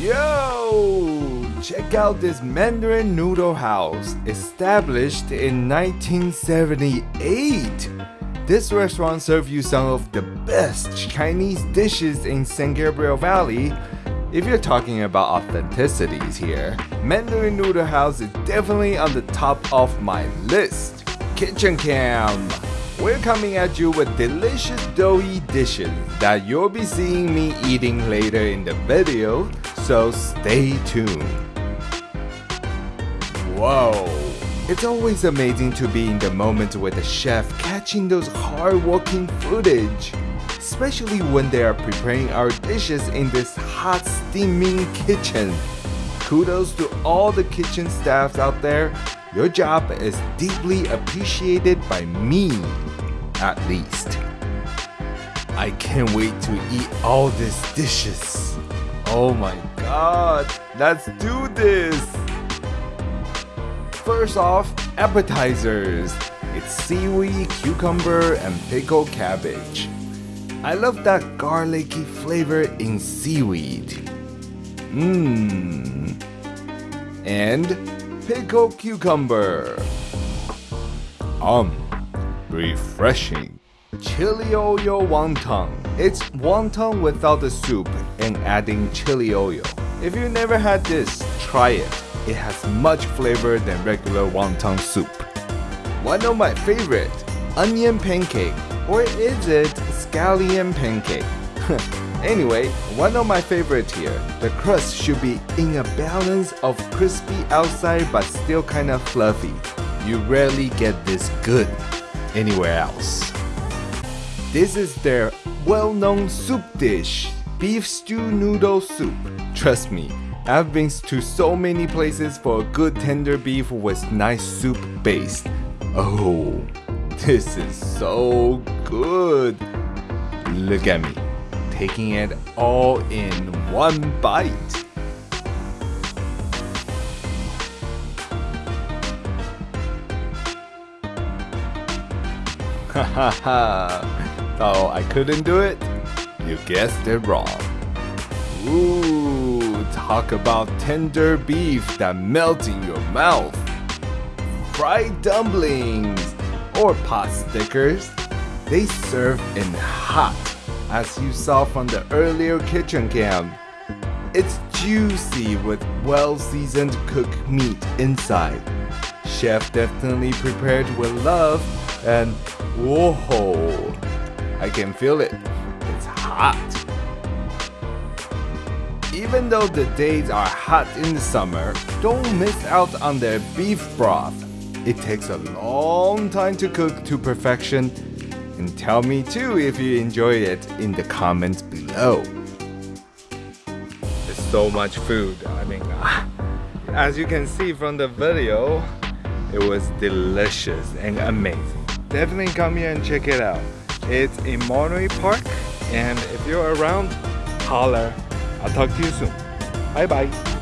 Yo! Check out this Mandarin Noodle House, established in 1978. This restaurant serves you some of the best Chinese dishes in San Gabriel Valley. If you're talking about authenticities here, Mandarin Noodle House is definitely on the top of my list. Kitchen Cam! We're coming at you with delicious doughy dishes that you'll be seeing me eating later in the video, so stay tuned. Whoa! It's always amazing to be in the moment with the chef catching those hard-working footage, especially when they are preparing our dishes in this hot steaming kitchen. Kudos to all the kitchen staffs out there your job is deeply appreciated by me, at least. I can't wait to eat all these dishes. Oh my god, let's do this! First off, appetizers. It's seaweed, cucumber, and pickled cabbage. I love that garlicky flavor in seaweed. Mmm. And pickled cucumber. Um, refreshing. Chili oil wonton. It's wonton without the soup and adding chili oil. If you never had this, try it. It has much flavor than regular wonton soup. One of my favorite, onion pancake. Or is it scallion pancake? Anyway, one of my favorite here. The crust should be in a balance of crispy outside but still kinda fluffy. You rarely get this good anywhere else. This is their well-known soup dish, beef stew noodle soup. Trust me, I've been to so many places for a good tender beef with nice soup base. Oh, this is so good. Look at me taking it all in one bite. Hahaha, oh I couldn't do it? You guessed it wrong. Ooh, talk about tender beef that melts in your mouth. Fried dumplings or pot stickers, they serve in hot as you saw from the earlier kitchen cam. It's juicy with well-seasoned cooked meat inside. Chef definitely prepared with love and whoa, I can feel it. Hot. Even though the days are hot in the summer, don't miss out on their beef broth. It takes a long time to cook to perfection and tell me too if you enjoyed it in the comments below. There's so much food. I mean, as you can see from the video, it was delicious and amazing. Definitely come here and check it out. It's in Monterey Park and if you're around, holler. I'll talk to you soon. Bye bye.